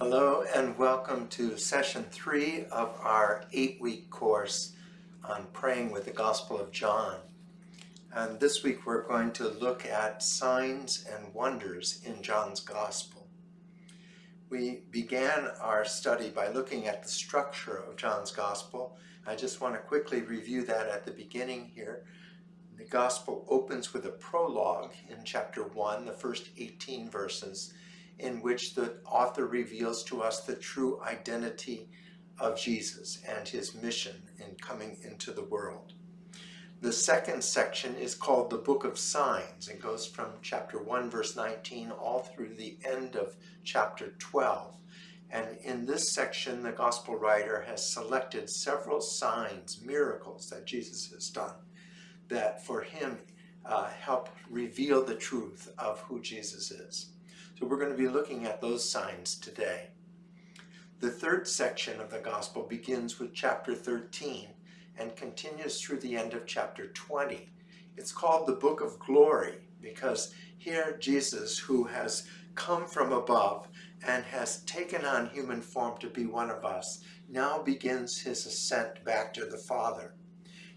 Hello and welcome to session three of our eight-week course on praying with the Gospel of John. And this week we're going to look at signs and wonders in John's Gospel. We began our study by looking at the structure of John's Gospel. I just want to quickly review that at the beginning here. The Gospel opens with a prologue in chapter 1, the first 18 verses, in which the author reveals to us the true identity of Jesus and his mission in coming into the world. The second section is called the Book of Signs. It goes from chapter 1 verse 19 all through the end of chapter 12. And in this section, the gospel writer has selected several signs, miracles that Jesus has done that for him uh, help reveal the truth of who Jesus is. So we're going to be looking at those signs today. The third section of the gospel begins with chapter 13 and continues through the end of chapter 20. It's called the Book of Glory because here Jesus, who has come from above and has taken on human form to be one of us, now begins his ascent back to the Father.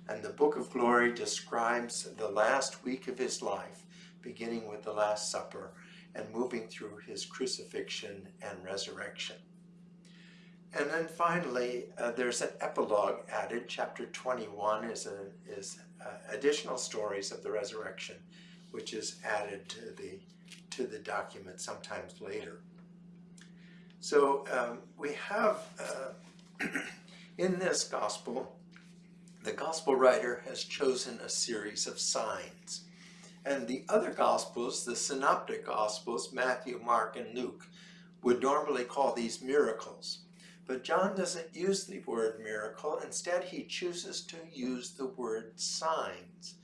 And the Book of Glory describes the last week of his life, beginning with the Last Supper and moving through his crucifixion and resurrection. And then finally, uh, there's an epilogue added. Chapter 21 is, a, is uh, additional stories of the resurrection, which is added to the, to the document sometimes later. So um, we have, uh, in this gospel, the gospel writer has chosen a series of signs. And the other Gospels, the Synoptic Gospels, Matthew, Mark, and Luke, would normally call these miracles. But John doesn't use the word miracle. Instead, he chooses to use the word signs.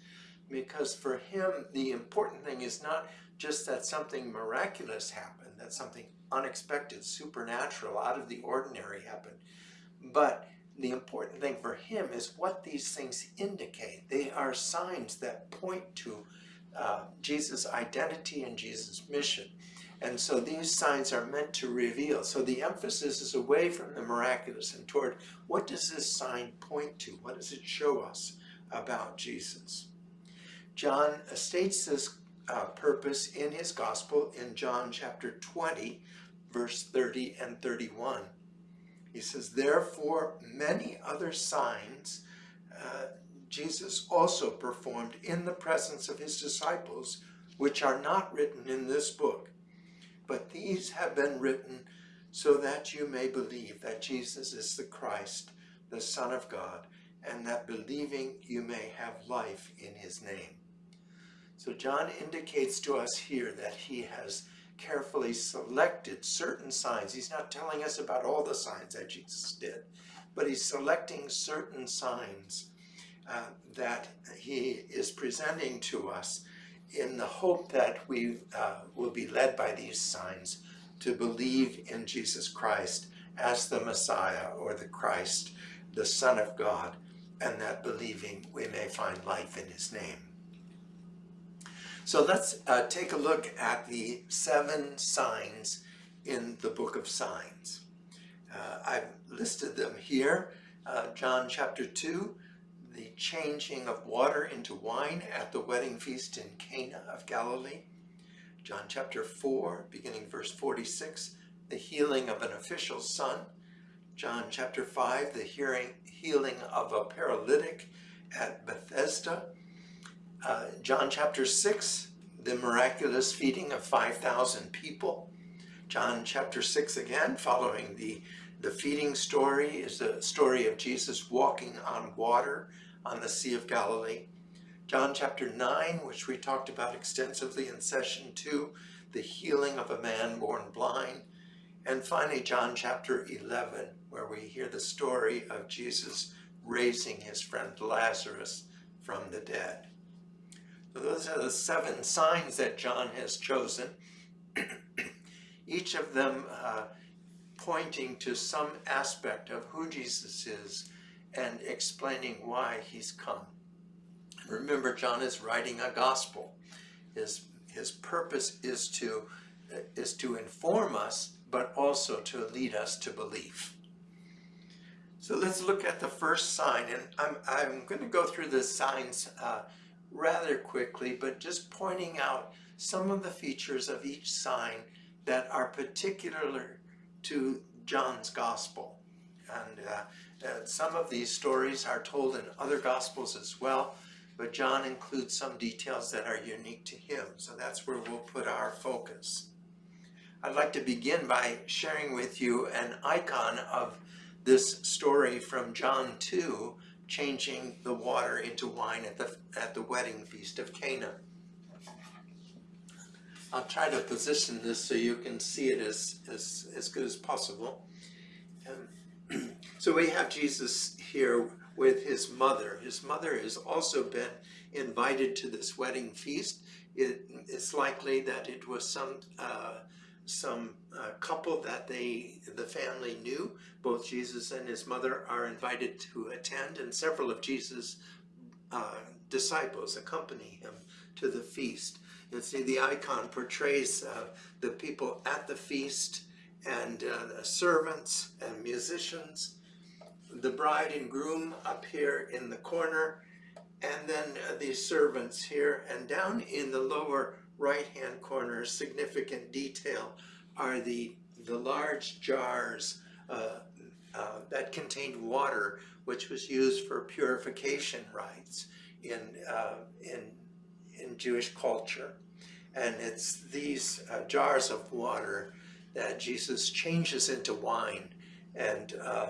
Because for him, the important thing is not just that something miraculous happened, that something unexpected, supernatural, out of the ordinary happened. But the important thing for him is what these things indicate. They are signs that point to uh, Jesus' identity and Jesus' mission. And so these signs are meant to reveal. So the emphasis is away from the miraculous and toward what does this sign point to? What does it show us about Jesus? John states this uh, purpose in his gospel in John chapter 20, verse 30 and 31. He says, Therefore many other signs Jesus also performed in the presence of his disciples, which are not written in this book. But these have been written so that you may believe that Jesus is the Christ, the Son of God, and that believing you may have life in his name. So John indicates to us here that he has carefully selected certain signs. He's not telling us about all the signs that Jesus did, but he's selecting certain signs uh, that he is presenting to us in the hope that we uh, will be led by these signs to believe in Jesus Christ as the Messiah or the Christ, the Son of God, and that believing we may find life in his name. So let's uh, take a look at the seven signs in the book of signs. Uh, I've listed them here. Uh, John chapter 2, the changing of water into wine at the wedding feast in Cana of Galilee. John chapter 4, beginning verse 46, the healing of an official's son. John chapter 5, the hearing, healing of a paralytic at Bethesda. Uh, John chapter 6, the miraculous feeding of 5,000 people. John chapter 6 again, following the, the feeding story, is the story of Jesus walking on water on the Sea of Galilee. John chapter 9, which we talked about extensively in session 2, the healing of a man born blind. And finally, John chapter 11, where we hear the story of Jesus raising his friend Lazarus from the dead. So those are the seven signs that John has chosen, each of them uh, pointing to some aspect of who Jesus is and explaining why he's come. Remember, John is writing a gospel. His, his purpose is to, is to inform us but also to lead us to belief. So let's look at the first sign, and I'm, I'm going to go through the signs uh, rather quickly, but just pointing out some of the features of each sign that are particular to John's Gospel. And uh, uh, some of these stories are told in other Gospels as well, but John includes some details that are unique to him, so that's where we'll put our focus. I'd like to begin by sharing with you an icon of this story from John 2, changing the water into wine at the, at the wedding feast of Cana. I'll try to position this so you can see it as, as, as good as possible. So we have Jesus here with his mother. His mother has also been invited to this wedding feast. It, it's likely that it was some uh, some uh, couple that they the family knew. Both Jesus and his mother are invited to attend, and several of Jesus' uh, disciples accompany him to the feast. You see, the icon portrays uh, the people at the feast and uh, servants and musicians, the bride and groom up here in the corner, and then uh, these servants here. And down in the lower right-hand corner, significant detail, are the, the large jars uh, uh, that contained water, which was used for purification rites in, uh, in in Jewish culture. And it's these uh, jars of water that Jesus changes into wine. And uh,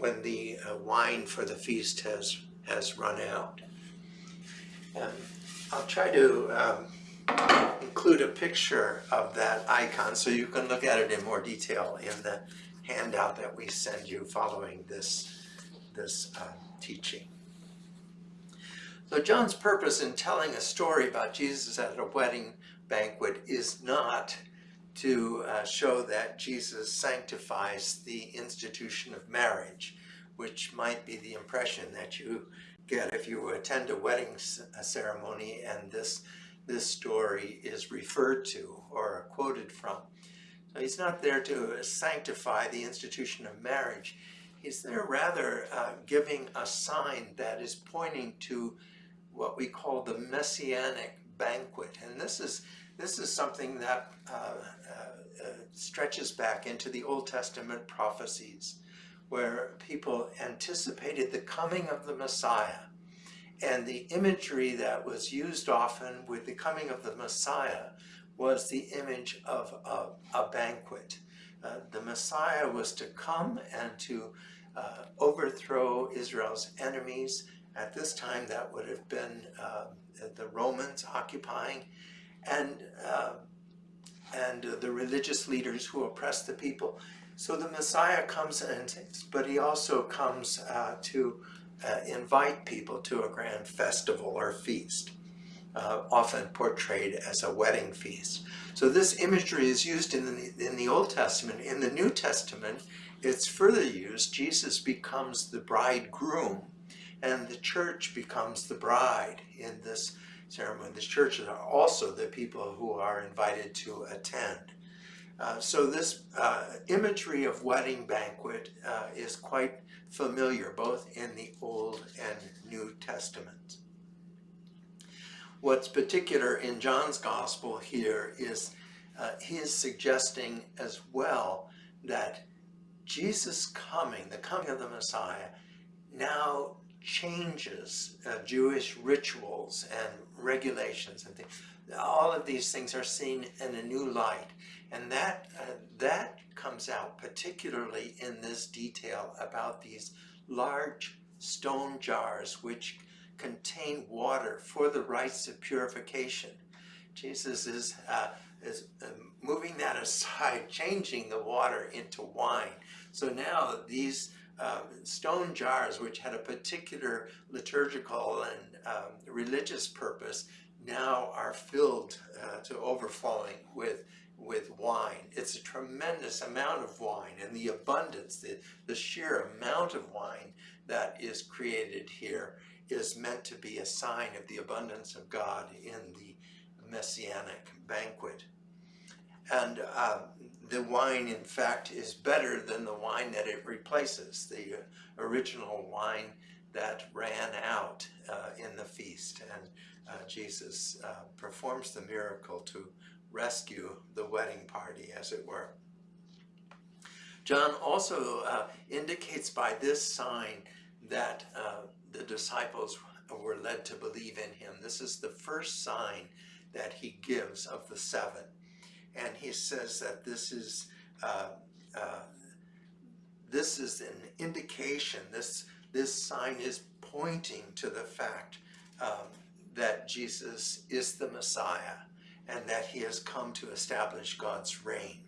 when the uh, wine for the feast has, has run out. And I'll try to um, include a picture of that icon so you can look at it in more detail in the handout that we send you following this, this uh, teaching. So John's purpose in telling a story about Jesus at a wedding banquet is not to uh, show that Jesus sanctifies the institution of marriage, which might be the impression that you get if you attend a wedding ceremony and this, this story is referred to or quoted from. So he's not there to sanctify the institution of marriage. He's there rather uh, giving a sign that is pointing to what we call the messianic banquet. And this is, this is something that uh, uh, uh, stretches back into the Old Testament prophecies where people anticipated the coming of the Messiah. And the imagery that was used often with the coming of the Messiah was the image of a, a banquet. Uh, the Messiah was to come and to uh, overthrow Israel's enemies at this time, that would have been uh, the Romans occupying and, uh, and the religious leaders who oppress the people. So the Messiah comes in, but he also comes uh, to uh, invite people to a grand festival or feast, uh, often portrayed as a wedding feast. So this imagery is used in the, in the Old Testament. In the New Testament, it's further used. Jesus becomes the bridegroom and the church becomes the bride in this ceremony. The churches are also the people who are invited to attend. Uh, so this uh, imagery of wedding banquet uh, is quite familiar both in the Old and New Testament. What's particular in John's Gospel here is uh, he is suggesting as well that Jesus coming, the coming of the Messiah, now changes uh, Jewish rituals and regulations and things. All of these things are seen in a new light. And that, uh, that comes out particularly in this detail about these large stone jars which contain water for the rites of purification. Jesus is, uh, is uh, moving that aside, changing the water into wine. So now these um, stone jars, which had a particular liturgical and um, religious purpose, now are filled uh, to overflowing with with wine. It's a tremendous amount of wine and the abundance, the, the sheer amount of wine that is created here is meant to be a sign of the abundance of God in the messianic banquet. And uh, the wine, in fact, is better than the wine that it replaces, the original wine that ran out uh, in the feast. And uh, Jesus uh, performs the miracle to rescue the wedding party, as it were. John also uh, indicates by this sign that uh, the disciples were led to believe in him. This is the first sign that he gives of the seven. And he says that this is uh, this is an indication, this, this sign is pointing to the fact um, that Jesus is the Messiah and that he has come to establish God's reign.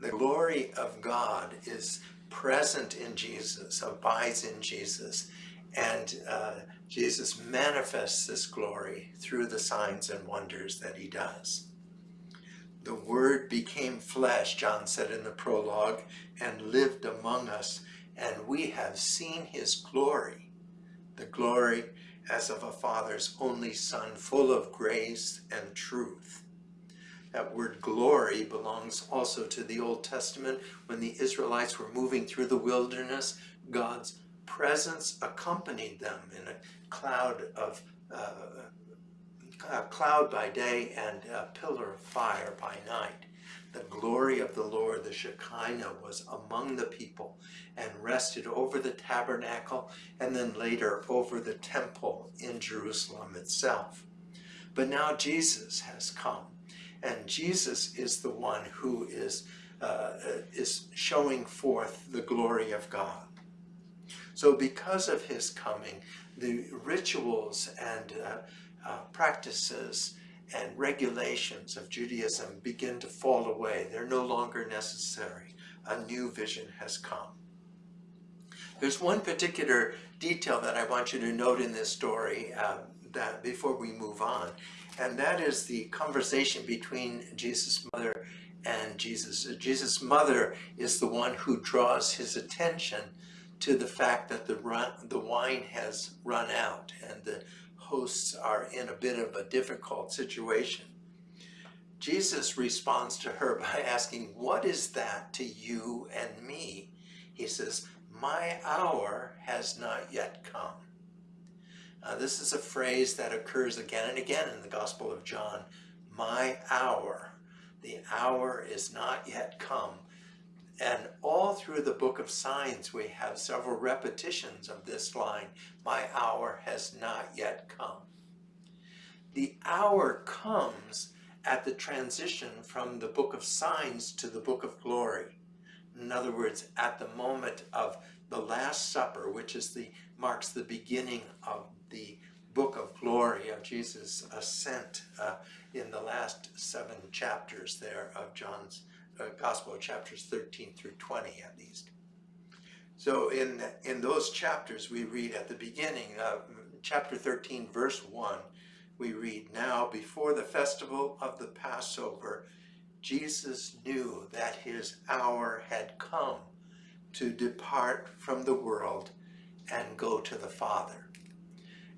The glory of God is present in Jesus, abides in Jesus, and uh, Jesus manifests this glory through the signs and wonders that he does. The Word became flesh, John said in the prologue, and lived among us, and we have seen his glory, the glory as of a Father's only Son, full of grace and truth. That word glory belongs also to the Old Testament. When the Israelites were moving through the wilderness, God's presence accompanied them in a cloud of uh, a cloud by day and a pillar of fire by night. The glory of the Lord, the Shekinah, was among the people and rested over the tabernacle and then later over the temple in Jerusalem itself. But now Jesus has come and Jesus is the one who is, uh, is showing forth the glory of God. So because of his coming, the rituals and uh, uh, practices and regulations of Judaism begin to fall away. They're no longer necessary. A new vision has come. There's one particular detail that I want you to note in this story uh, that before we move on, and that is the conversation between Jesus' mother and Jesus. Jesus' mother is the one who draws his attention to the fact that the, run, the wine has run out and the hosts are in a bit of a difficult situation. Jesus responds to her by asking, what is that to you and me? He says, my hour has not yet come. Uh, this is a phrase that occurs again and again in the Gospel of John. My hour. The hour is not yet come. And all through the book of signs, we have several repetitions of this line, my hour has not yet come. The hour comes at the transition from the book of signs to the book of glory. In other words, at the moment of the Last Supper, which is the marks the beginning of the book of glory of Jesus' ascent uh, in the last seven chapters there of John's uh, Gospel, chapters 13 through 20 at least. So in, in those chapters we read at the beginning, uh, chapter 13 verse 1, we read, Now before the festival of the Passover, Jesus knew that his hour had come to depart from the world and go to the Father.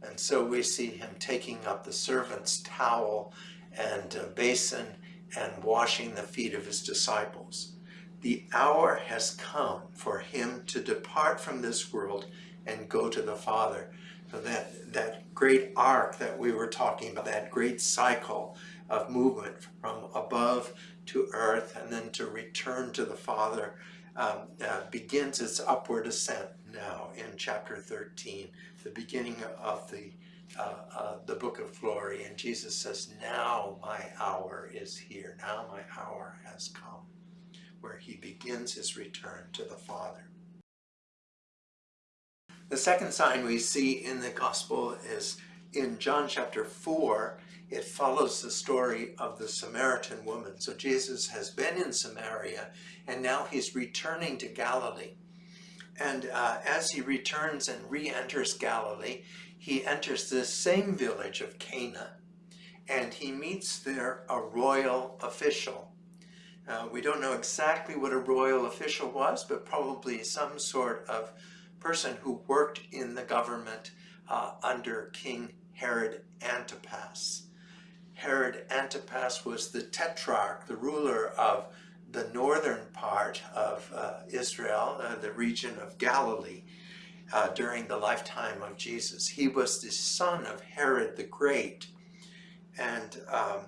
And so we see him taking up the servant's towel and basin and washing the feet of his disciples. The hour has come for him to depart from this world and go to the Father. So that, that great arc that we were talking about, that great cycle of movement from above to earth and then to return to the Father um, uh, begins its upward ascent now in chapter 13, the beginning of the uh, uh, the book of glory. And Jesus says, now my hour is here. Now my hour has come, where he begins his return to the Father. The second sign we see in the gospel is in John chapter 4, it follows the story of the Samaritan woman. So Jesus has been in Samaria and now he's returning to Galilee. And uh, as he returns and re-enters Galilee, he enters this same village of Cana and he meets there a royal official. Uh, we don't know exactly what a royal official was, but probably some sort of person who worked in the government uh, under King Herod Antipas. Herod Antipas was the tetrarch, the ruler of the northern part of uh, Israel, uh, the region of Galilee, uh, during the lifetime of Jesus. He was the son of Herod the Great. And um,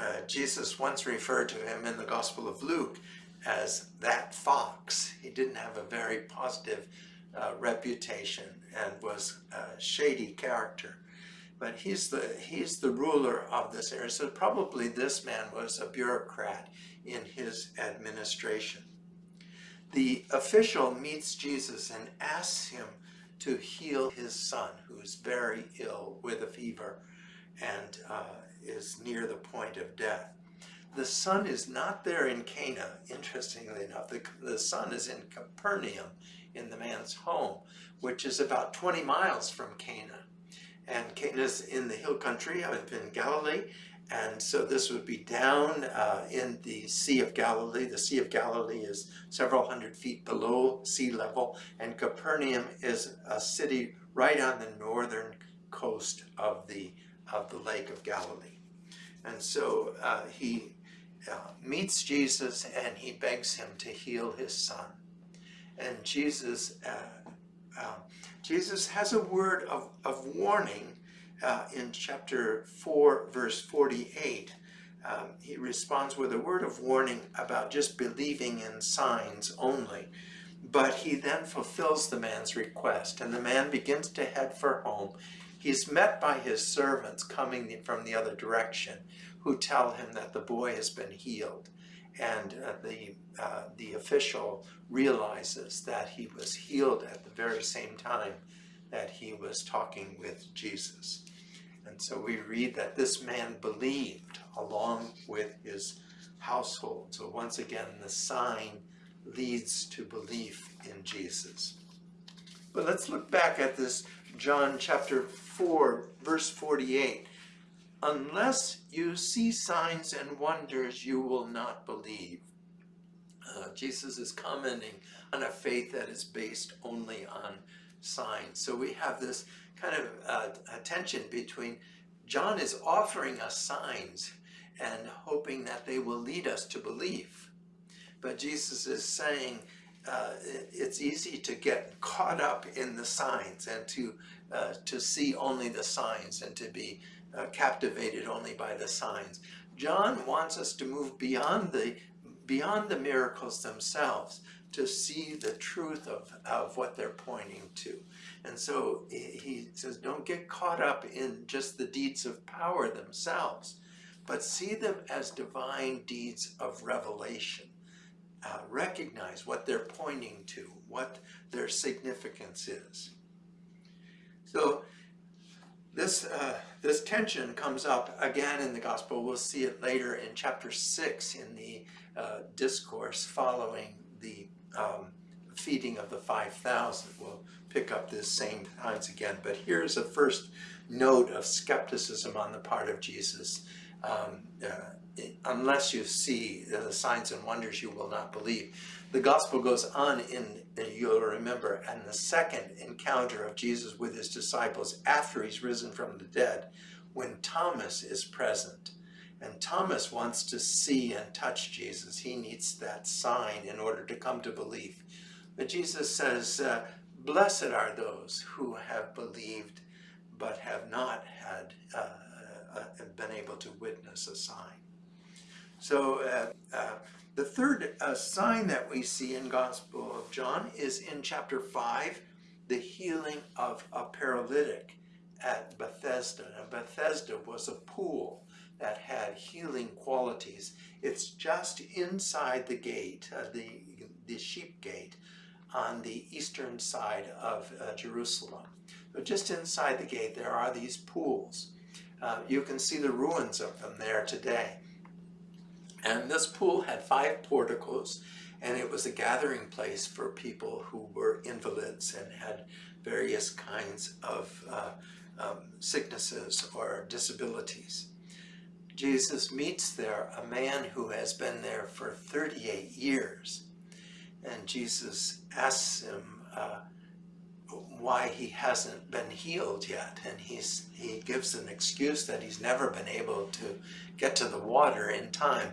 uh, Jesus once referred to him in the Gospel of Luke as that fox. He didn't have a very positive uh, reputation and was a shady character. But he's the, he's the ruler of this area. So probably this man was a bureaucrat in his administration. The official meets Jesus and asks him to heal his son, who is very ill with a fever and uh, is near the point of death. The son is not there in Cana, interestingly enough. The, the son is in Capernaum, in the man's home, which is about 20 miles from Cana. And Cana is in the hill country in Galilee, and so this would be down uh, in the Sea of Galilee. The Sea of Galilee is several hundred feet below sea level, and Capernaum is a city right on the northern coast of the, of the Lake of Galilee. And so uh, he uh, meets Jesus and he begs him to heal his son. And Jesus, uh, uh, Jesus has a word of, of warning uh, in chapter 4, verse 48. Um, he responds with a word of warning about just believing in signs only. But he then fulfills the man's request, and the man begins to head for home. He's met by his servants coming from the other direction, who tell him that the boy has been healed. And uh, the, uh, the official realizes that he was healed at the very same time that he was talking with Jesus. And so we read that this man believed along with his household. So once again, the sign leads to belief in Jesus. But let's look back at this John chapter 4, verse 48. Unless you see signs and wonders, you will not believe. Uh, Jesus is commenting on a faith that is based only on signs. So we have this kind of uh, a tension between John is offering us signs and hoping that they will lead us to belief. But Jesus is saying uh, it's easy to get caught up in the signs and to, uh, to see only the signs and to be uh, captivated only by the signs. John wants us to move beyond the, beyond the miracles themselves to see the truth of, of what they're pointing to. And so he says, don't get caught up in just the deeds of power themselves, but see them as divine deeds of revelation. Uh, recognize what they're pointing to, what their significance is. So this, uh, this tension comes up again in the gospel. We'll see it later in chapter 6 in the uh, discourse following the um, feeding of the 5,000. We'll pick up this same times again, but here's a first note of skepticism on the part of Jesus. Um, uh, unless you see the signs and wonders, you will not believe. The gospel goes on in, you'll remember, and the second encounter of Jesus with his disciples after he's risen from the dead, when Thomas is present. And Thomas wants to see and touch Jesus. He needs that sign in order to come to belief. But Jesus says, uh, blessed are those who have believed but have not had uh, uh, been able to witness a sign. So uh, uh, the third uh, sign that we see in Gospel of John is in chapter 5, the healing of a paralytic at Bethesda. Now, Bethesda was a pool that had healing qualities. It's just inside the gate, uh, the, the sheep gate, on the eastern side of uh, Jerusalem. So just inside the gate there are these pools. Uh, you can see the ruins of them there today. And this pool had five porticos and it was a gathering place for people who were invalids and had various kinds of uh, um, sicknesses or disabilities. Jesus meets there a man who has been there for 38 years. And Jesus asks him, uh, why he hasn't been healed yet. And he's, he gives an excuse that he's never been able to get to the water in time.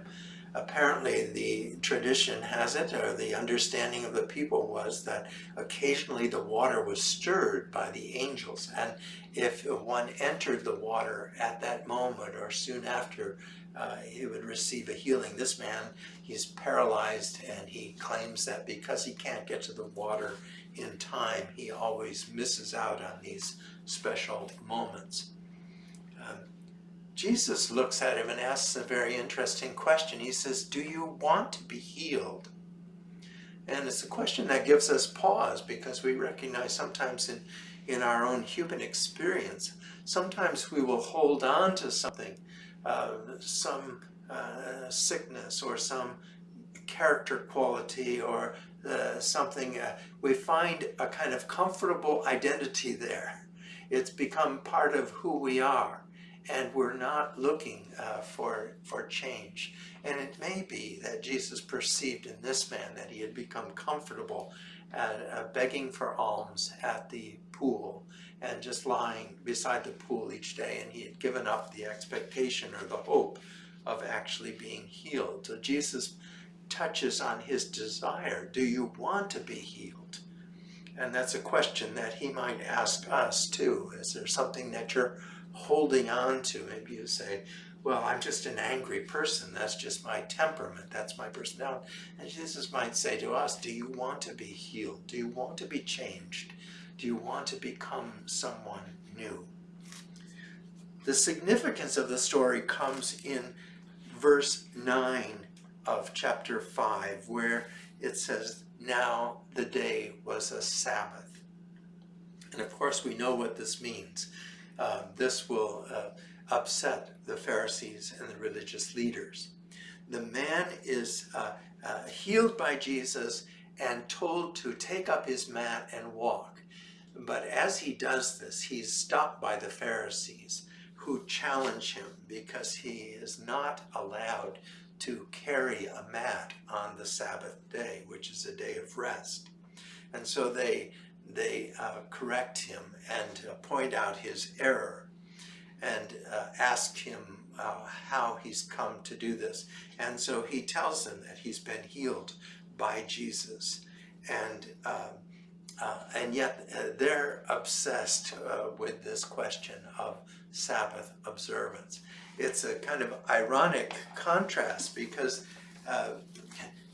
Apparently the tradition has it, or the understanding of the people was that occasionally the water was stirred by the angels. And if one entered the water at that moment or soon after, uh, he would receive a healing. This man, he's paralyzed and he claims that because he can't get to the water in time, he always misses out on these special moments. Um, Jesus looks at him and asks a very interesting question. He says, do you want to be healed? And it's a question that gives us pause because we recognize sometimes in, in our own human experience, sometimes we will hold on to something, uh, some uh, sickness or some character quality or uh, something, uh, we find a kind of comfortable identity there. It's become part of who we are and we're not looking uh, for, for change. And it may be that Jesus perceived in this man that he had become comfortable at, begging for alms at the pool and just lying beside the pool each day and he had given up the expectation or the hope of actually being healed. So Jesus touches on his desire. Do you want to be healed? And that's a question that he might ask us too. Is there something that you're holding on to? Maybe you say, well, I'm just an angry person. That's just my temperament. That's my personality. And Jesus might say to us, do you want to be healed? Do you want to be changed? Do you want to become someone new? The significance of the story comes in verse 9 of chapter 5 where it says, now the day was a Sabbath. And of course we know what this means. Uh, this will uh, upset the Pharisees and the religious leaders. The man is uh, uh healed by Jesus and told to take up his mat and walk. But as he does this, he's stopped by the Pharisees who challenge him because he is not allowed to carry a mat on the Sabbath day, which is a day of rest. And so they, they uh, correct him and uh, point out his error and uh, ask him uh, how he's come to do this. And so he tells them that he's been healed by Jesus. And, um, uh, and yet uh, they're obsessed with this question of Sabbath observance it's a kind of ironic contrast because uh,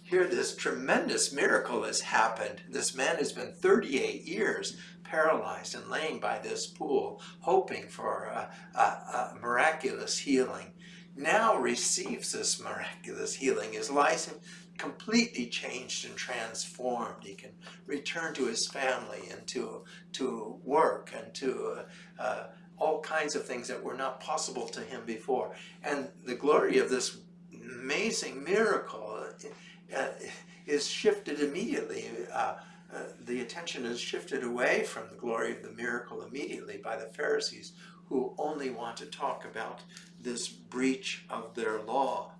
here this tremendous miracle has happened. This man has been 38 years paralyzed and laying by this pool, hoping for a, a, a miraculous healing. Now receives this miraculous healing. His life completely changed and transformed. He can return to his family and to, to work and to uh, uh, all kinds of things that were not possible to him before. And the glory of this amazing miracle uh, is shifted immediately. Uh, uh, the attention is shifted away from the glory of the miracle immediately by the Pharisees who only want to talk about this breach of their law.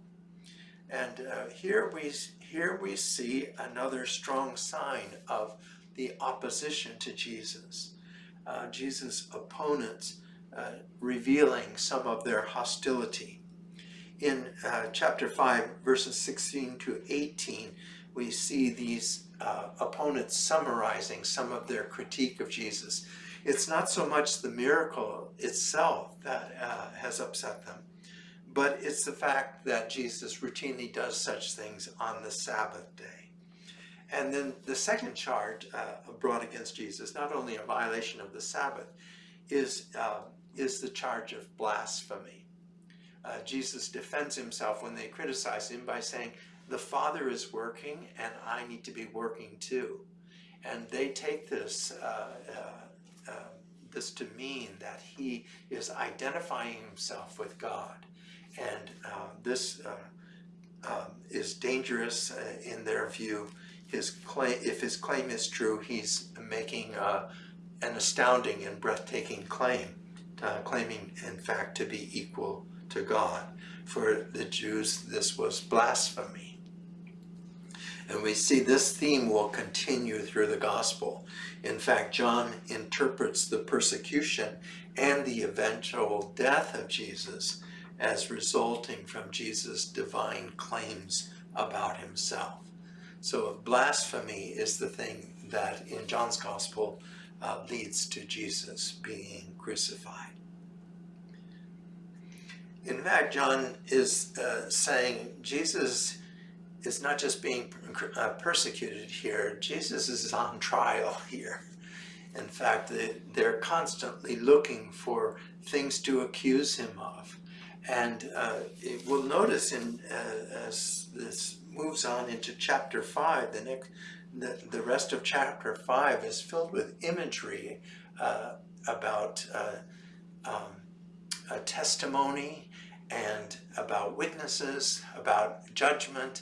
And uh, here, we, here we see another strong sign of the opposition to Jesus. Uh, Jesus' opponents uh, revealing some of their hostility. In uh, chapter 5, verses 16 to 18, we see these uh, opponents summarizing some of their critique of Jesus. It's not so much the miracle itself that uh, has upset them, but it's the fact that Jesus routinely does such things on the Sabbath day. And then the second charge uh, brought against Jesus, not only a violation of the Sabbath, is uh, is the charge of blasphemy. Uh, Jesus defends himself when they criticize him by saying, the Father is working and I need to be working too. And they take this, uh, uh, um, this to mean that he is identifying himself with God. And uh, this uh, um, is dangerous uh, in their view. His claim, if his claim is true, he's making an astounding and breathtaking claim uh, claiming in fact to be equal to God. For the Jews, this was blasphemy. And we see this theme will continue through the gospel. In fact, John interprets the persecution and the eventual death of Jesus as resulting from Jesus' divine claims about himself. So blasphemy is the thing that in John's gospel uh, leads to Jesus being crucified. In fact, John is uh, saying Jesus is not just being uh, persecuted here, Jesus is on trial here. In fact, they're constantly looking for things to accuse him of. And uh, we'll notice in, uh, as this moves on into chapter 5, the, next, the, the rest of chapter 5 is filled with imagery uh, about uh, um, a testimony and about witnesses, about judgment,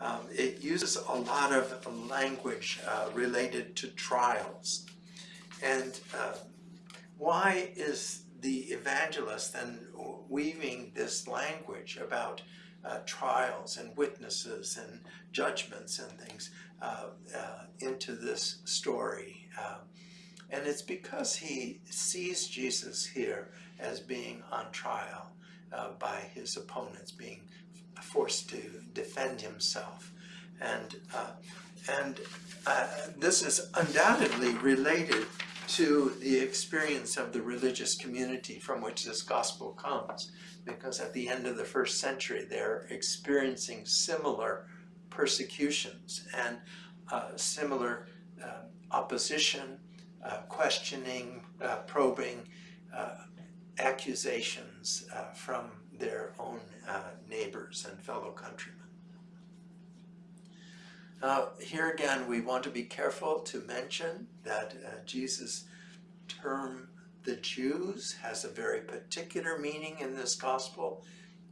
um, it uses a lot of language uh, related to trials. And uh, why is the evangelist then weaving this language about uh, trials and witnesses and judgments and things uh, uh, into this story? Uh, and it's because he sees Jesus here as being on trial by his opponents, being forced to defend himself. And, uh, and uh, this is undoubtedly related to the experience of the religious community from which this gospel comes. Because at the end of the first century, they're experiencing similar persecutions and uh, similar uh, opposition, uh, questioning, uh, probing, accusations from their own uh, neighbors and fellow countrymen. Now, here again, we want to be careful to mention that uh, Jesus' term, the Jews, has a very particular meaning in this gospel.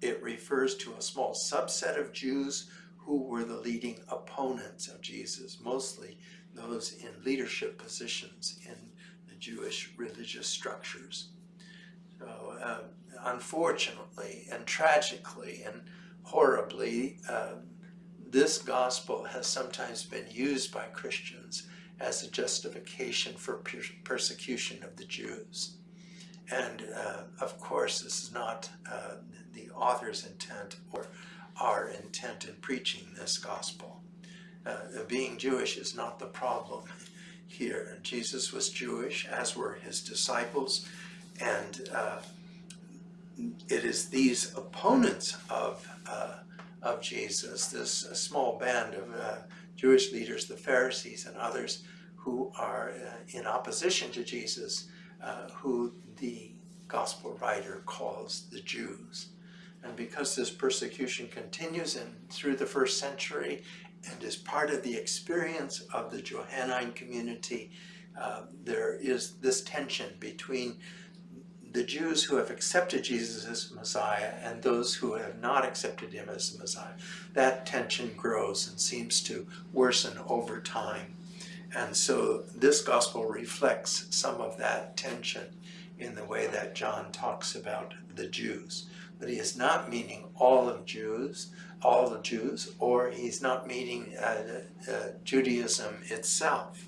It refers to a small subset of Jews who were the leading opponents of Jesus, mostly those in leadership positions in the Jewish religious structures. So uh, unfortunately and tragically and horribly, um, this gospel has sometimes been used by Christians as a justification for per persecution of the Jews. And uh, of course, this is not uh, the author's intent or our intent in preaching this gospel. Uh, being Jewish is not the problem here. Jesus was Jewish, as were his disciples, and uh, it is these opponents of, uh, of Jesus, this small band of uh, Jewish leaders, the Pharisees and others who are uh, in opposition to Jesus, uh, who the gospel writer calls the Jews. And because this persecution continues in, through the first century and is part of the experience of the Johannine community, uh, there is this tension between the Jews who have accepted Jesus as Messiah and those who have not accepted him as the Messiah, that tension grows and seems to worsen over time. And so this gospel reflects some of that tension in the way that John talks about the Jews. But he is not meaning all of Jews, all the Jews, or he's not meaning uh, uh, Judaism itself.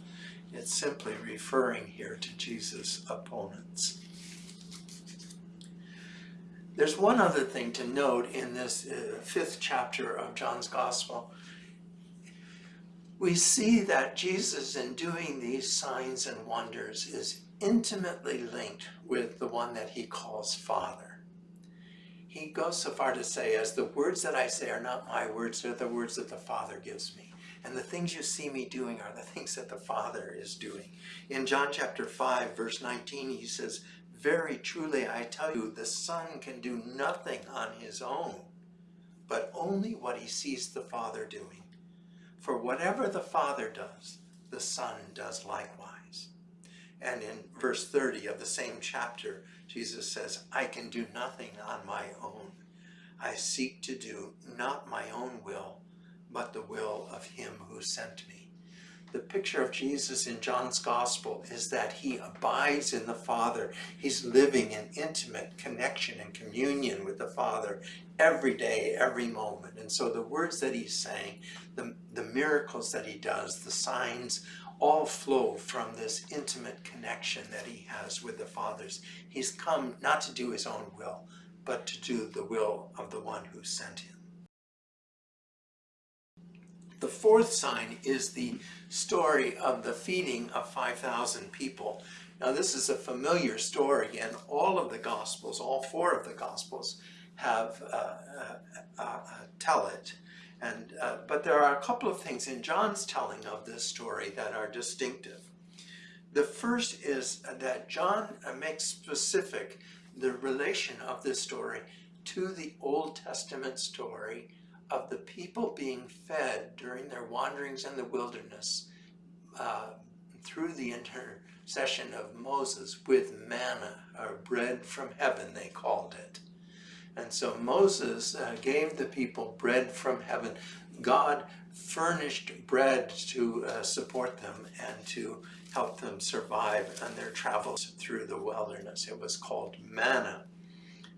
It's simply referring here to Jesus' opponents. There's one other thing to note in this uh, fifth chapter of John's Gospel. We see that Jesus in doing these signs and wonders is intimately linked with the one that he calls Father. He goes so far to say, as the words that I say are not my words, they're the words that the Father gives me. And the things you see me doing are the things that the Father is doing. In John chapter 5, verse 19, he says, very truly, I tell you, the Son can do nothing on his own, but only what he sees the Father doing. For whatever the Father does, the Son does likewise. And in verse 30 of the same chapter, Jesus says, I can do nothing on my own. I seek to do not my own will, but the will of him who sent me. The picture of Jesus in John's Gospel is that he abides in the Father. He's living in intimate connection and communion with the Father every day, every moment. And so the words that he's saying, the, the miracles that he does, the signs, all flow from this intimate connection that he has with the Father's. He's come not to do his own will, but to do the will of the one who sent him. The fourth sign is the story of the feeding of 5,000 people. Now this is a familiar story and all of the Gospels, all four of the Gospels, have uh, uh, uh, tell it. And, uh, but there are a couple of things in John's telling of this story that are distinctive. The first is that John makes specific the relation of this story to the Old Testament story of the people being fed during their wanderings in the wilderness uh, through the intercession of Moses with manna, or bread from heaven, they called it. And so Moses uh, gave the people bread from heaven. God furnished bread to uh, support them and to help them survive on their travels through the wilderness. It was called manna.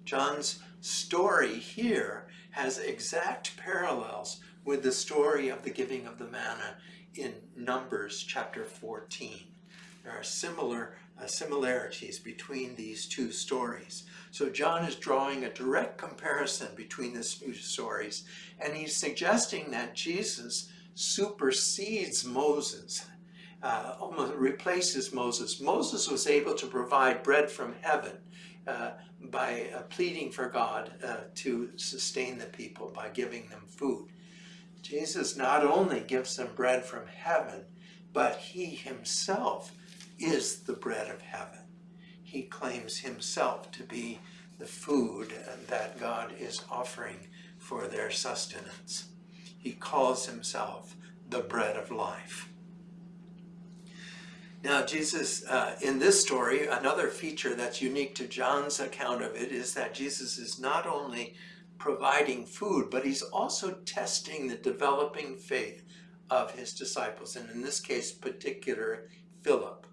John's story here has exact parallels with the story of the giving of the manna in Numbers chapter 14. There are similar uh, similarities between these two stories. So John is drawing a direct comparison between the two stories, and he's suggesting that Jesus supersedes Moses, uh, almost replaces Moses. Moses was able to provide bread from heaven uh, by uh, pleading for God uh, to sustain the people by giving them food. Jesus not only gives them bread from heaven, but he himself is the bread of heaven. He claims himself to be the food that God is offering for their sustenance. He calls himself the bread of life. Now, Jesus, uh, in this story, another feature that's unique to John's account of it is that Jesus is not only providing food, but he's also testing the developing faith of his disciples, and in this case, particular Philip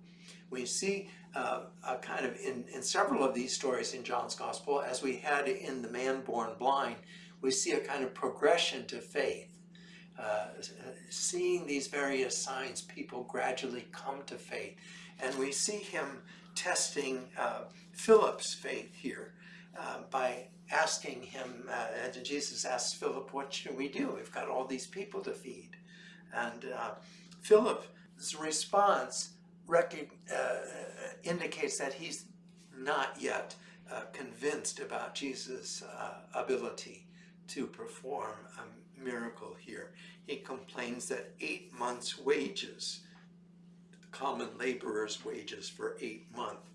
we see uh, a kind of in, in several of these stories in John's gospel, as we had in the man born blind, we see a kind of progression to faith. Uh, seeing these various signs, people gradually come to faith. And we see him testing uh, Philip's faith here uh, by asking him, uh, Jesus asks Philip, what should we do? We've got all these people to feed. And uh, Philip's response uh, indicates that he's not yet convinced about Jesus' ability to perform a miracle here. He complains that eight months' wages, common laborers' wages for eight months,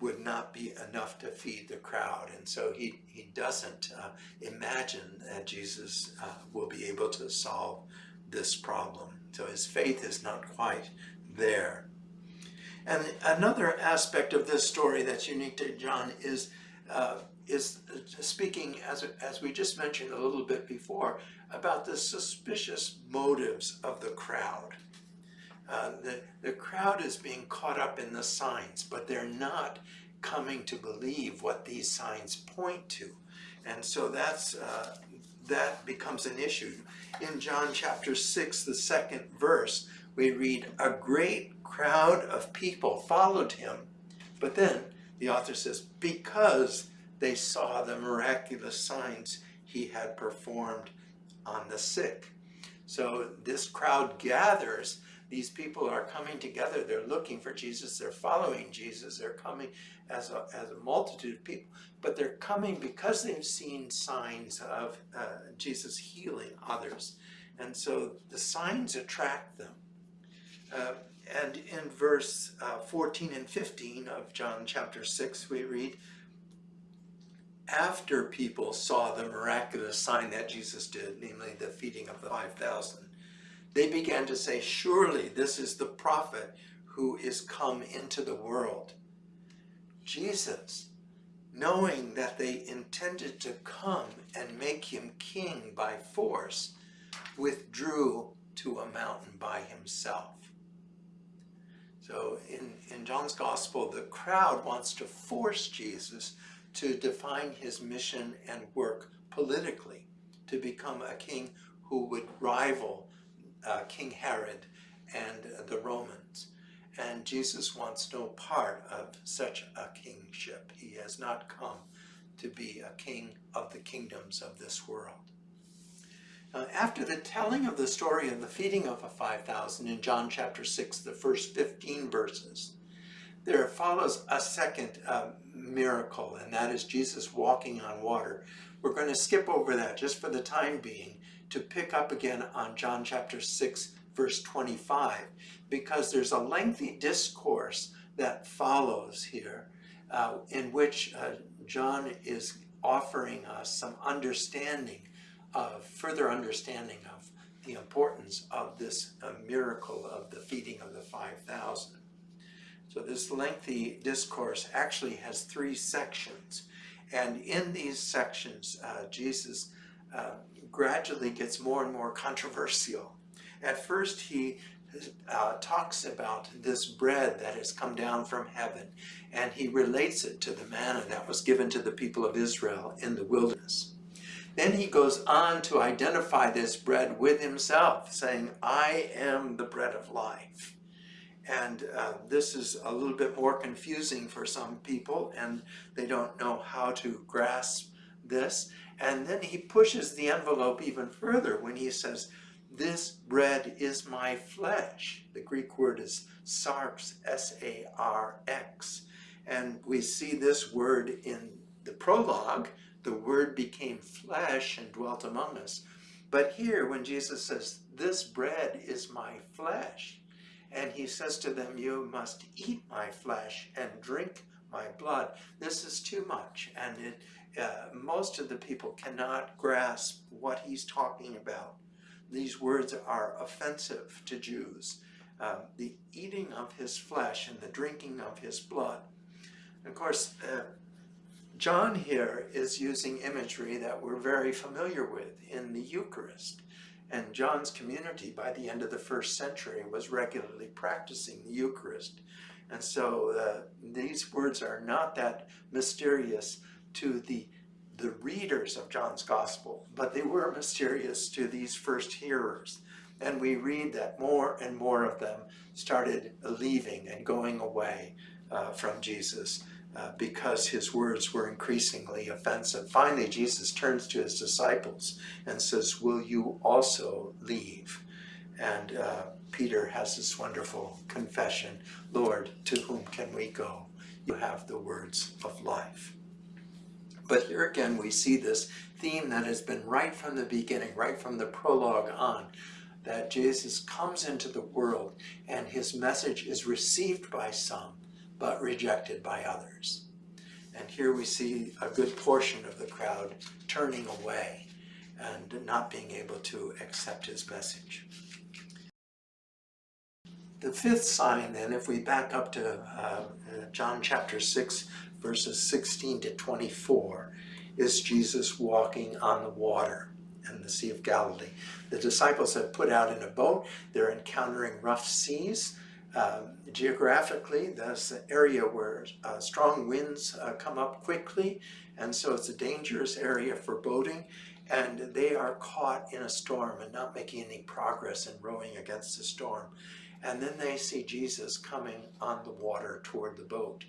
would not be enough to feed the crowd. And so he, he doesn't uh, imagine that Jesus uh, will be able to solve this problem. So his faith is not quite there. And another aspect of this story that's unique to John is uh, is speaking, as, as we just mentioned a little bit before, about the suspicious motives of the crowd. Uh, the, the crowd is being caught up in the signs, but they're not coming to believe what these signs point to. And so that's, uh, that becomes an issue. In John chapter 6, the second verse, we read, A great crowd of people followed him. But then the author says, because they saw the miraculous signs he had performed on the sick. So this crowd gathers. These people are coming together. They're looking for Jesus. They're following Jesus. They're coming as a, as a multitude of people. But they're coming because they've seen signs of uh, Jesus healing others. And so the signs attract them. Uh, and in verse uh, 14 and 15 of John chapter 6, we read, after people saw the miraculous sign that Jesus did, namely the feeding of the 5,000, they began to say, surely this is the prophet who is come into the world. Jesus, knowing that they intended to come and make him king by force, withdrew to a mountain by himself. So in, in John's gospel, the crowd wants to force Jesus to define his mission and work politically, to become a king who would rival uh, King Herod and uh, the Romans. And Jesus wants no part of such a kingship. He has not come to be a king of the kingdoms of this world. Uh, after the telling of the story of the feeding of the 5,000 in John chapter 6, the first 15 verses, there follows a second uh, miracle, and that is Jesus walking on water. We're going to skip over that just for the time being to pick up again on John chapter 6, verse 25, because there's a lengthy discourse that follows here uh, in which uh, John is offering us some understanding of further understanding of the importance of this uh, miracle of the feeding of the 5,000. So this lengthy discourse actually has three sections. And in these sections, uh, Jesus uh, gradually gets more and more controversial. At first, he uh, talks about this bread that has come down from heaven, and he relates it to the manna that was given to the people of Israel in the wilderness. Then he goes on to identify this bread with himself, saying, I am the bread of life. And uh, this is a little bit more confusing for some people, and they don't know how to grasp this. And then he pushes the envelope even further when he says, this bread is my flesh. The Greek word is sarx, S-A-R-X. And we see this word in the prologue. The word became flesh and dwelt among us. But here, when Jesus says, this bread is my flesh, and he says to them, you must eat my flesh and drink my blood. This is too much, and it, uh, most of the people cannot grasp what he's talking about these words are offensive to Jews. Um, the eating of his flesh and the drinking of his blood. Of course, uh, John here is using imagery that we're very familiar with in the Eucharist. And John's community by the end of the first century was regularly practicing the Eucharist. And so uh, these words are not that mysterious to the the readers of John's Gospel, but they were mysterious to these first hearers. And we read that more and more of them started leaving and going away uh, from Jesus uh, because his words were increasingly offensive. Finally, Jesus turns to his disciples and says, will you also leave? And uh, Peter has this wonderful confession, Lord, to whom can we go? You have the words of life. But here again, we see this theme that has been right from the beginning, right from the prologue on, that Jesus comes into the world and his message is received by some, but rejected by others. And here we see a good portion of the crowd turning away and not being able to accept his message. The fifth sign then, if we back up to uh, John chapter 6, verses 16 to 24, is Jesus walking on the water in the Sea of Galilee. The disciples have put out in a boat. They're encountering rough seas. Um, geographically, that's an area where uh, strong winds uh, come up quickly, and so it's a dangerous area for boating. And they are caught in a storm and not making any progress in rowing against the storm. And then they see Jesus coming on the water toward the boat.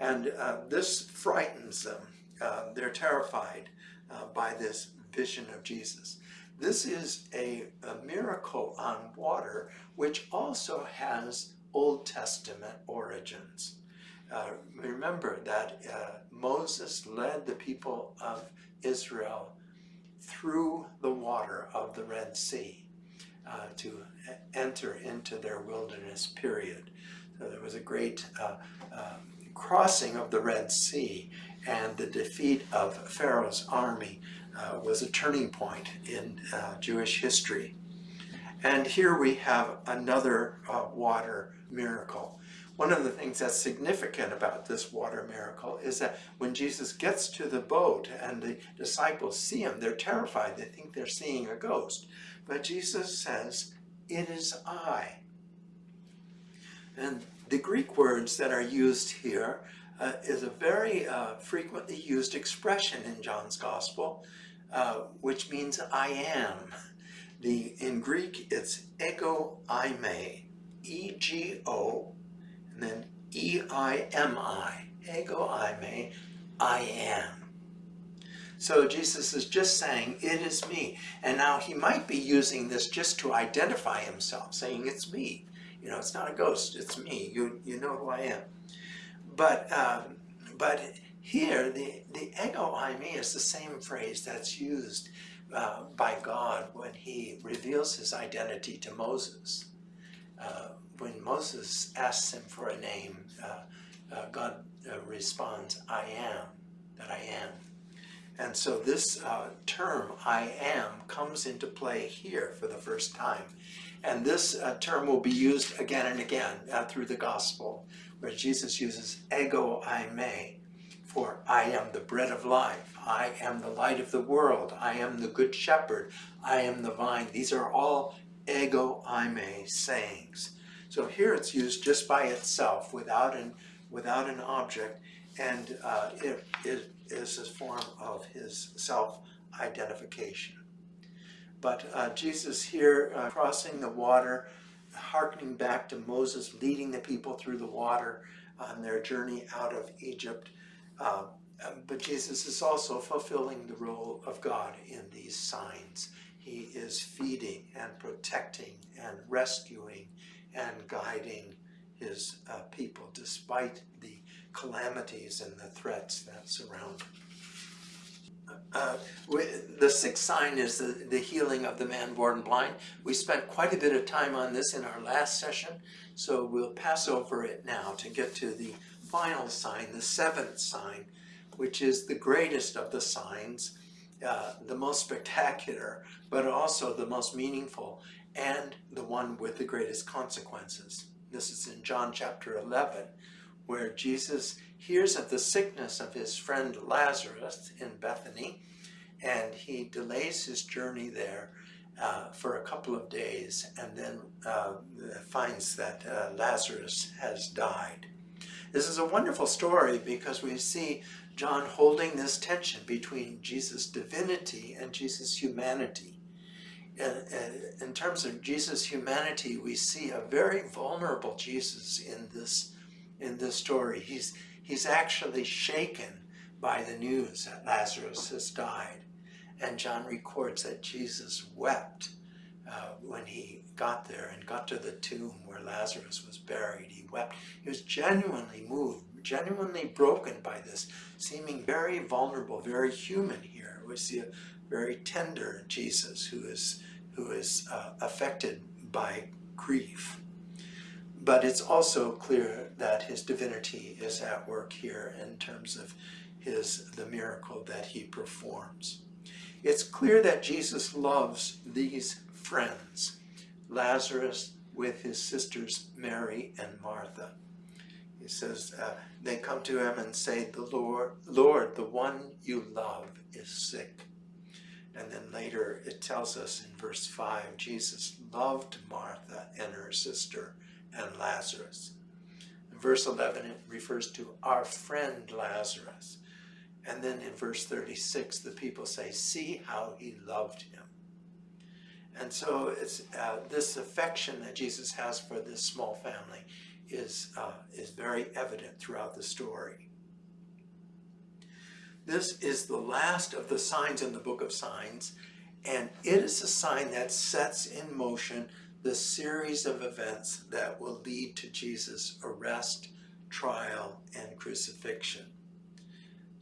And uh, this frightens them. Uh, they're terrified uh, by this vision of Jesus. This is a, a, miracle on water, which also has Old Testament origins. Uh, remember that uh, Moses led the people of Israel through the water of the Red Sea uh, to enter into their wilderness period. So there was a great um, crossing of the Red Sea and the defeat of Pharaoh's army uh, was a turning point in uh, Jewish history. And here we have another uh, water miracle. One of the things that's significant about this water miracle is that when Jesus gets to the boat and the disciples see him, they're terrified. They think they're seeing a ghost. But Jesus says, it is I. And the Greek words that are used here uh, is a very uh, frequently used expression in John's Gospel, uh, which means I am. The, in Greek, it's ego eimi, E-G-O, and then E-I-M-I, ego eimi, I am. So Jesus is just saying, it is me. And now he might be using this just to identify himself, saying, it's me. You know, it's not a ghost, it's me. You, you know who I am. But, um, but here, the, the ego eimi is the same phrase that's used uh, by God when he reveals his identity to Moses. Uh, when Moses asks him for a name, uh, uh God uh, responds, I am, that I am. And so this term, I am, comes into play here for the first time. And this term will be used again and again through the gospel, where Jesus uses ego eimi for I am the bread of life, I am the light of the world, I am the good shepherd, I am the vine. These are all ego eimi sayings. So here it's used just by itself without an, without an object and uh, it, it is a form of his self-identification. But uh, Jesus here uh, crossing the water, hearkening back to Moses leading the people through the water on their journey out of Egypt. Uh, but Jesus is also fulfilling the role of God in these signs. He is feeding and protecting and rescuing and guiding his uh, people despite the calamities and the threats that surround uh, the sixth sign is the, the healing of the man born blind. We spent quite a bit of time on this in our last session, so we'll pass over it now to get to the final sign, the seventh sign, which is the greatest of the signs, uh, the most spectacular, but also the most meaningful, and the one with the greatest consequences. This is in John chapter 11, where Jesus hears of the sickness of his friend Lazarus in Bethany, and he delays his journey there uh, for a couple of days and then uh, finds that uh, Lazarus has died. This is a wonderful story because we see John holding this tension between Jesus' divinity and Jesus' humanity. In terms of Jesus' humanity, we see a very vulnerable Jesus in this in this story. He's, he's actually shaken by the news that Lazarus has died. And John records that Jesus wept uh, when he got there and got to the tomb where Lazarus was buried. He wept. He was genuinely moved, genuinely broken by this, seeming very vulnerable, very human here. We see a very tender Jesus who is, who is uh, affected by grief. But it's also clear that his divinity is at work here in terms of his the miracle that he performs. It's clear that Jesus loves these friends, Lazarus with his sisters Mary and Martha. He says, uh, they come to him and say, the Lord, Lord, the one you love is sick. And then later it tells us in verse 5, Jesus loved Martha and her sister and Lazarus. In verse 11, it refers to our friend Lazarus. And then in verse 36, the people say, see how he loved him. And so it's uh, this affection that Jesus has for this small family is, uh, is very evident throughout the story. This is the last of the signs in the book of signs, and it is a sign that sets in motion the series of events that will lead to Jesus' arrest, trial, and crucifixion.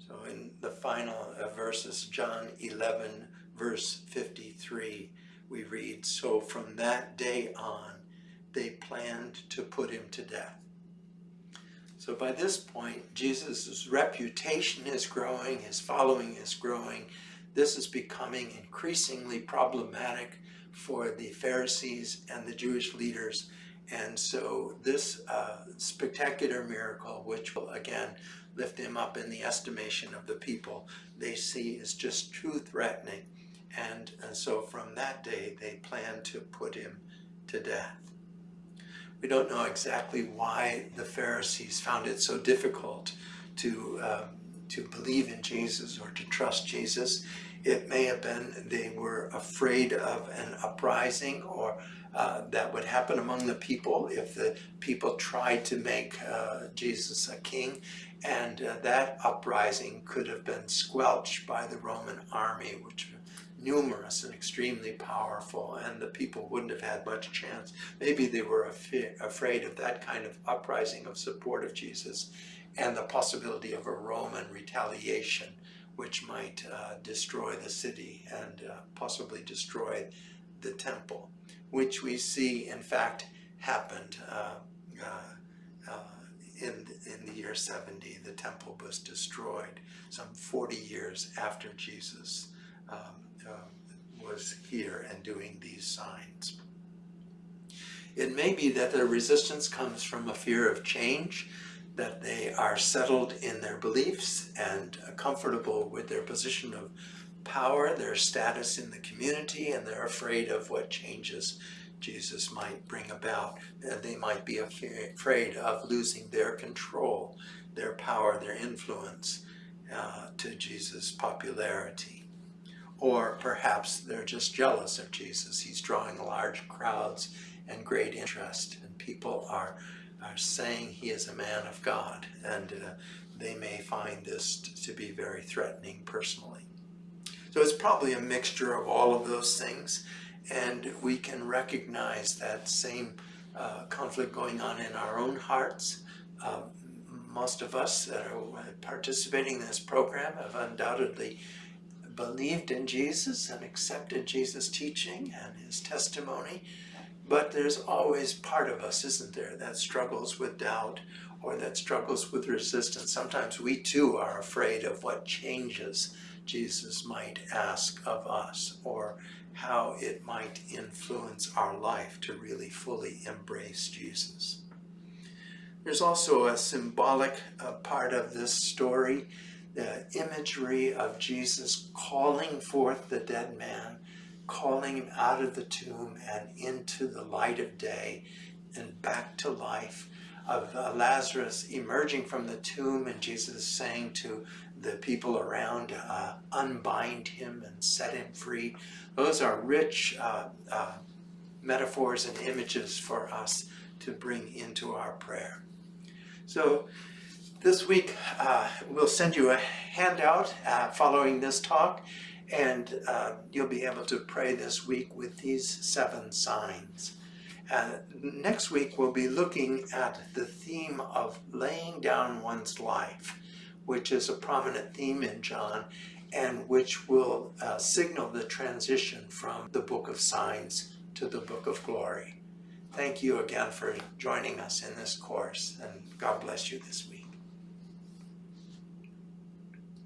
So in the final verses, John 11, verse 53, we read, So from that day on, they planned to put him to death. So by this point, Jesus' reputation is growing, his following is growing. This is becoming increasingly problematic for the Pharisees and the Jewish leaders. And so this uh, spectacular miracle, which will again lift him up in the estimation of the people, they see is just too threatening. And, and so from that day, they plan to put him to death. We don't know exactly why the Pharisees found it so difficult to, uh, to believe in Jesus or to trust Jesus. It may have been they were afraid of an uprising or uh, that would happen among the people if the people tried to make uh, Jesus a king. And uh, that uprising could have been squelched by the Roman army, which numerous and extremely powerful, and the people wouldn't have had much chance. Maybe they were af afraid of that kind of uprising of support of Jesus and the possibility of a Roman retaliation, which might uh, destroy the city and uh, possibly destroy the temple, which we see, in fact, happened uh, uh, uh in, in the year 70. The temple was destroyed some 40 years after Jesus um, uh, was here and doing these signs. It may be that their resistance comes from a fear of change, that they are settled in their beliefs and comfortable with their position of power, their status in the community, and they're afraid of what changes Jesus might bring about. They might be afraid of losing their control, their power, their influence uh, to Jesus' popularity. Or perhaps they're just jealous of Jesus. He's drawing large crowds and great interest, and people are, are saying he is a man of God, and uh, they may find this to be very threatening personally. So it's probably a mixture of all of those things, and we can recognize that same uh, conflict going on in our own hearts. Um, most of us that are participating in this program have undoubtedly believed in Jesus and accepted Jesus' teaching and his testimony, but there's always part of us, isn't there, that struggles with doubt or that struggles with resistance. Sometimes we too are afraid of what changes Jesus might ask of us or how it might influence our life to really fully embrace Jesus. There's also a symbolic uh, part of this story the imagery of Jesus calling forth the dead man, calling him out of the tomb and into the light of day and back to life, of uh, Lazarus emerging from the tomb and Jesus saying to the people around, uh, unbind him and set him free. Those are rich uh, uh metaphors and images for us to bring into our prayer. So this week, uh, we'll send you a handout uh, following this talk, and uh, you'll be able to pray this week with these seven signs. next week, we'll be looking at the theme of laying down one's life, which is a prominent theme in John, and which will uh, signal the transition from the book of signs to the book of glory. Thank you again for joining us in this course, and God bless you this week.